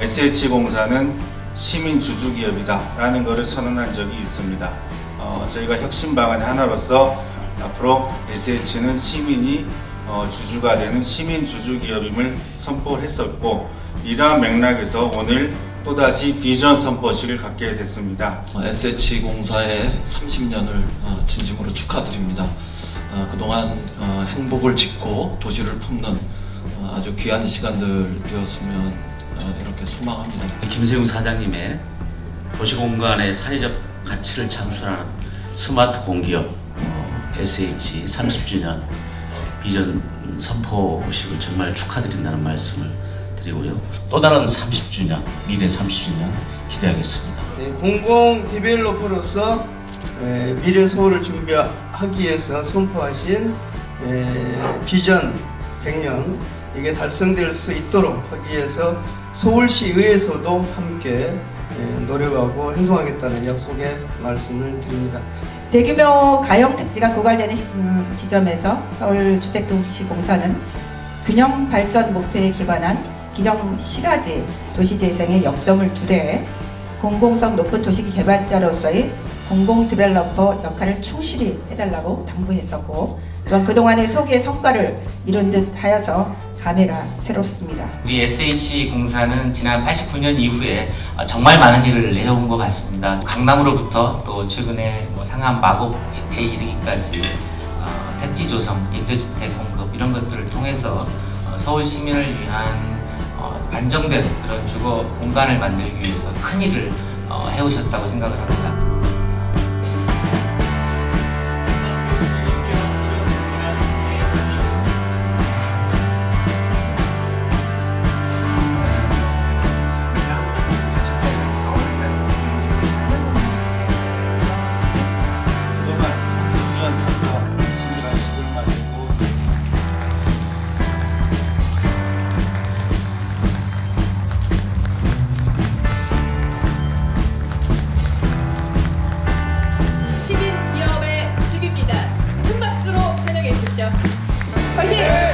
SH공사는 시민 주주 기업이다 라는 것을 선언한 적이 있습니다. 어, 저희가 혁신 방안의 하나로서 앞으로 SH는 시민이 어, 주주가 되는 시민 주주 기업임을 선포했었고 이러한 맥락에서 오늘 또다시 비전 선포식을 갖게 됐습니다. SH공사의 30년을 어, 진심으로 축하드립니다. 어, 그동안 어, 행복을 짓고 도시를 품는 어, 아주 귀한 시간들 되었으면 어, 이렇게 소망합니다. 김세용 사장님의 도시공간의 사회적 가치를 창출하는 스마트 공기업 어, SH 30주년 비전 선포식을 정말 축하드린다는 말씀을 드리고요. 또 다른 30주년, 미래 30주년 기대하겠습니다. 네, 공공 디벨로퍼로서 에, 미래 서울을 준비하기 위해서 선포하신 에, 비전 100년 이게 달성될 수 있도록 하기 위해서 서울시의회에서도 함께 에, 노력하고 행동하겠다는 약속의 말씀을 드립니다. 대규모 가용 택지가 고갈되는 시- 음, 지점에서 서울주택도시공사는 균형 발전 목표에 기반한 기정 시가지 도시재생의 역점을 두되 공공성 높은 도시 개발자로서의 공공 디벨로퍼 역할을 충실히 해달라고 당부했었고 또한 그동안의 소기의 성과를 이룬 듯 하여서 감회가 새롭습니다. 우리 SH공사는 지난 89년 이후에 어, 정말 많은 일을 해온 것 같습니다. 강남으로부터 또 최근에 뭐 상암 마곡에 이르기까지 어, 택지 조성, 임대주택 공급 이런 것들을 통해서 어, 서울 시민을 위한 어, 안정된 그런 주거 공간을 만들기 위해서 큰 일을 어, 해오셨다고 생각을 합니다. 回去